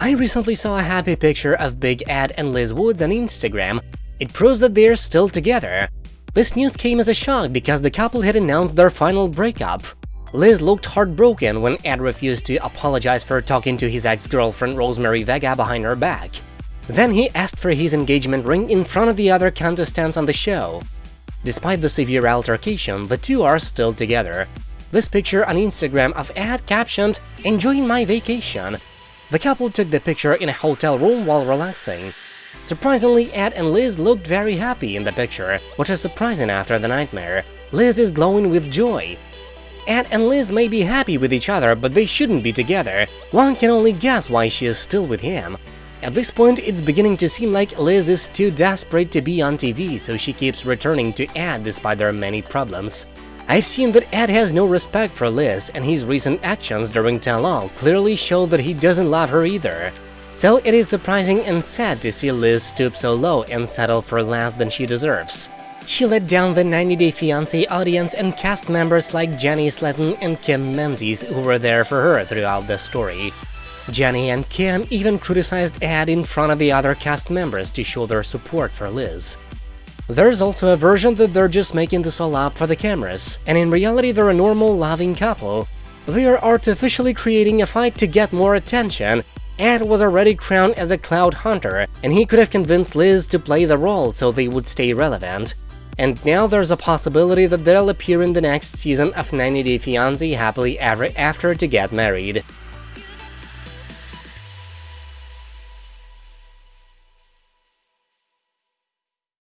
I recently saw a happy picture of Big Ed and Liz Woods on Instagram. It proves that they're still together. This news came as a shock because the couple had announced their final breakup. Liz looked heartbroken when Ed refused to apologize for talking to his ex-girlfriend Rosemary Vega behind her back. Then he asked for his engagement ring in front of the other contestants on the show. Despite the severe altercation, the two are still together. This picture on Instagram of Ed captioned, enjoying my vacation. The couple took the picture in a hotel room while relaxing. Surprisingly, Ed and Liz looked very happy in the picture, which is surprising after the nightmare. Liz is glowing with joy. Ed and Liz may be happy with each other, but they shouldn't be together. One can only guess why she is still with him. At this point, it's beginning to seem like Liz is too desperate to be on TV, so she keeps returning to Ed despite their many problems. I've seen that Ed has no respect for Liz, and his recent actions during Tell clearly show that he doesn't love her either. So it is surprising and sad to see Liz stoop so low and settle for less than she deserves. She let down the 90 Day Fiancé audience and cast members like Jenny Slatten and Kim Menzies who were there for her throughout the story. Jenny and Kim even criticized Ed in front of the other cast members to show their support for Liz. There's also a version that they're just making this all up for the cameras, and in reality they're a normal, loving couple. They are artificially creating a fight to get more attention. Ed was already crowned as a cloud hunter, and he could have convinced Liz to play the role so they would stay relevant. And now there's a possibility that they'll appear in the next season of 90 Day Fiancé Happily Ever After to get married.